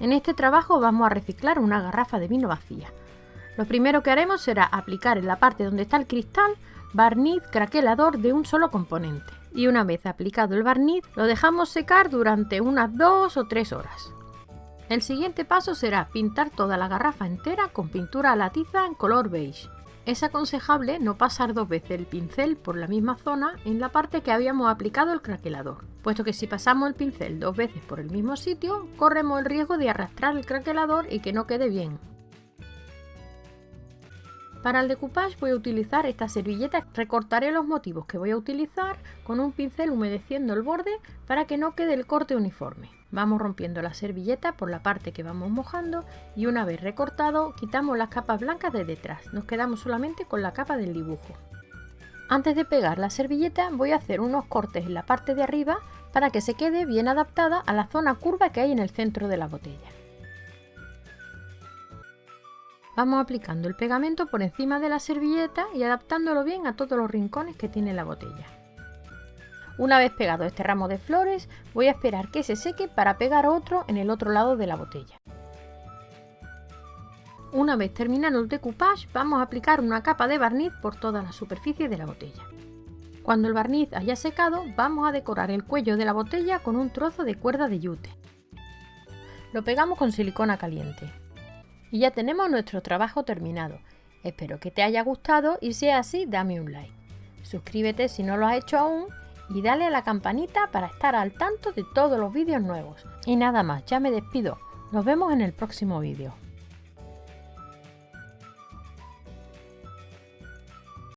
En este trabajo vamos a reciclar una garrafa de vino vacía. Lo primero que haremos será aplicar en la parte donde está el cristal barniz craquelador de un solo componente. Y una vez aplicado el barniz, lo dejamos secar durante unas 2 o 3 horas. El siguiente paso será pintar toda la garrafa entera con pintura a la tiza en color beige. Es aconsejable no pasar dos veces el pincel por la misma zona en la parte que habíamos aplicado el craquelador, puesto que si pasamos el pincel dos veces por el mismo sitio, corremos el riesgo de arrastrar el craquelador y que no quede bien. Para el decoupage voy a utilizar esta servilleta, recortaré los motivos que voy a utilizar con un pincel humedeciendo el borde para que no quede el corte uniforme. Vamos rompiendo la servilleta por la parte que vamos mojando y una vez recortado quitamos las capas blancas de detrás, nos quedamos solamente con la capa del dibujo. Antes de pegar la servilleta voy a hacer unos cortes en la parte de arriba para que se quede bien adaptada a la zona curva que hay en el centro de la botella. Vamos aplicando el pegamento por encima de la servilleta y adaptándolo bien a todos los rincones que tiene la botella. Una vez pegado este ramo de flores, voy a esperar que se seque para pegar otro en el otro lado de la botella. Una vez terminado el decoupage, vamos a aplicar una capa de barniz por toda la superficie de la botella. Cuando el barniz haya secado, vamos a decorar el cuello de la botella con un trozo de cuerda de yute. Lo pegamos con silicona caliente. Y ya tenemos nuestro trabajo terminado. Espero que te haya gustado y si es así, dame un like. Suscríbete si no lo has hecho aún y dale a la campanita para estar al tanto de todos los vídeos nuevos. Y nada más, ya me despido. Nos vemos en el próximo vídeo.